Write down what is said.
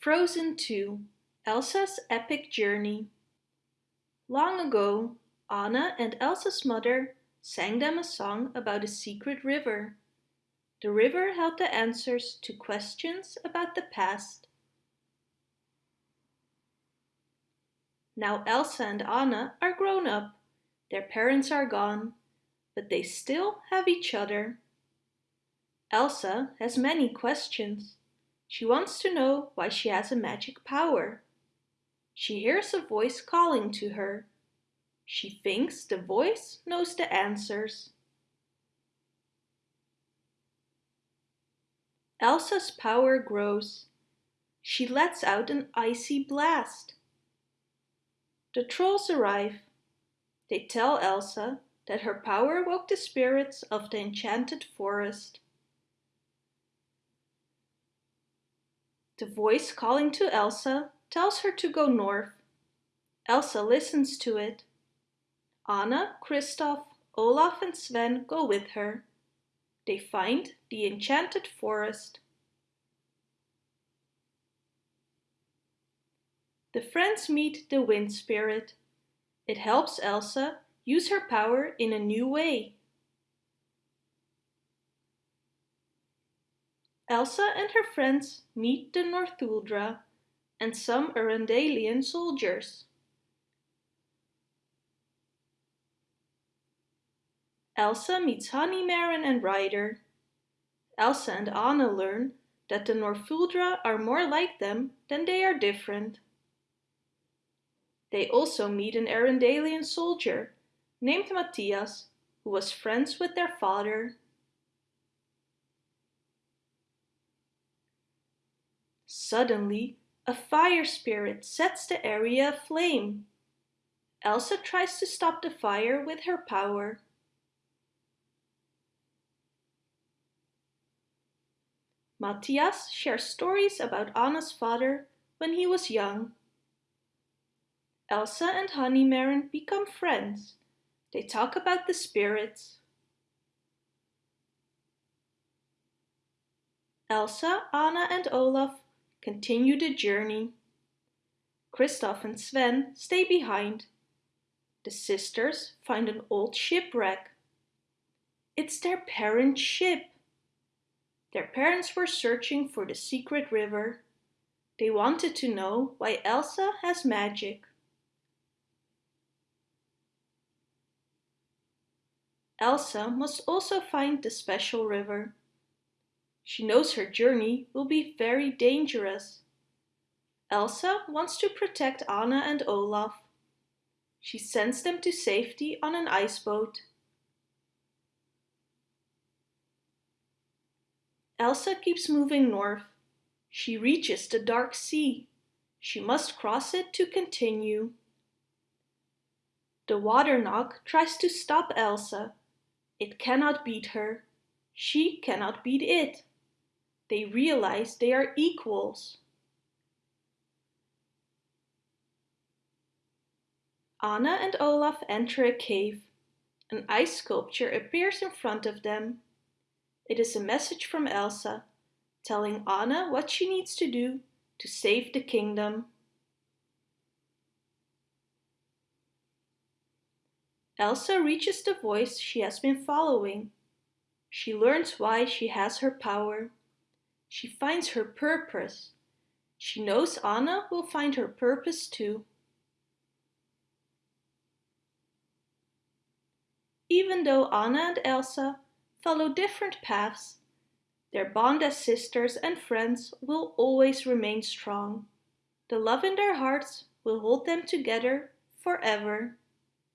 Frozen 2 Elsa's Epic Journey Long ago, Anna and Elsa's mother sang them a song about a secret river. The river held the answers to questions about the past. Now Elsa and Anna are grown up. Their parents are gone, but they still have each other. Elsa has many questions. She wants to know why she has a magic power. She hears a voice calling to her. She thinks the voice knows the answers. Elsa's power grows. She lets out an icy blast. The trolls arrive. They tell Elsa that her power woke the spirits of the enchanted forest. The voice calling to Elsa tells her to go north. Elsa listens to it. Anna, Kristoff, Olaf and Sven go with her. They find the enchanted forest. The friends meet the wind spirit. It helps Elsa use her power in a new way. Elsa and her friends meet the Northuldra and some Arendellian soldiers. Elsa meets Honeymaren and Ryder. Elsa and Anna learn that the Northuldra are more like them than they are different. They also meet an Arendellian soldier named Matthias who was friends with their father. Suddenly, a fire spirit sets the area aflame. Elsa tries to stop the fire with her power. Matthias shares stories about Anna's father when he was young. Elsa and Honeymaren become friends. They talk about the spirits. Elsa, Anna and Olaf continue the journey. Kristoff and Sven stay behind. The sisters find an old shipwreck. It's their parents' ship. Their parents were searching for the secret river. They wanted to know why Elsa has magic. Elsa must also find the special river. She knows her journey will be very dangerous. Elsa wants to protect Anna and Olaf. She sends them to safety on an ice boat. Elsa keeps moving north. She reaches the Dark Sea. She must cross it to continue. The Water Nokk tries to stop Elsa. It cannot beat her. She cannot beat it. They realize they are equals. Anna and Olaf enter a cave. An ice sculpture appears in front of them. It is a message from Elsa, telling Anna what she needs to do to save the kingdom. Elsa reaches the voice she has been following. She learns why she has her power. She finds her purpose. She knows Anna will find her purpose too. Even though Anna and Elsa follow different paths, their bond as sisters and friends will always remain strong. The love in their hearts will hold them together forever.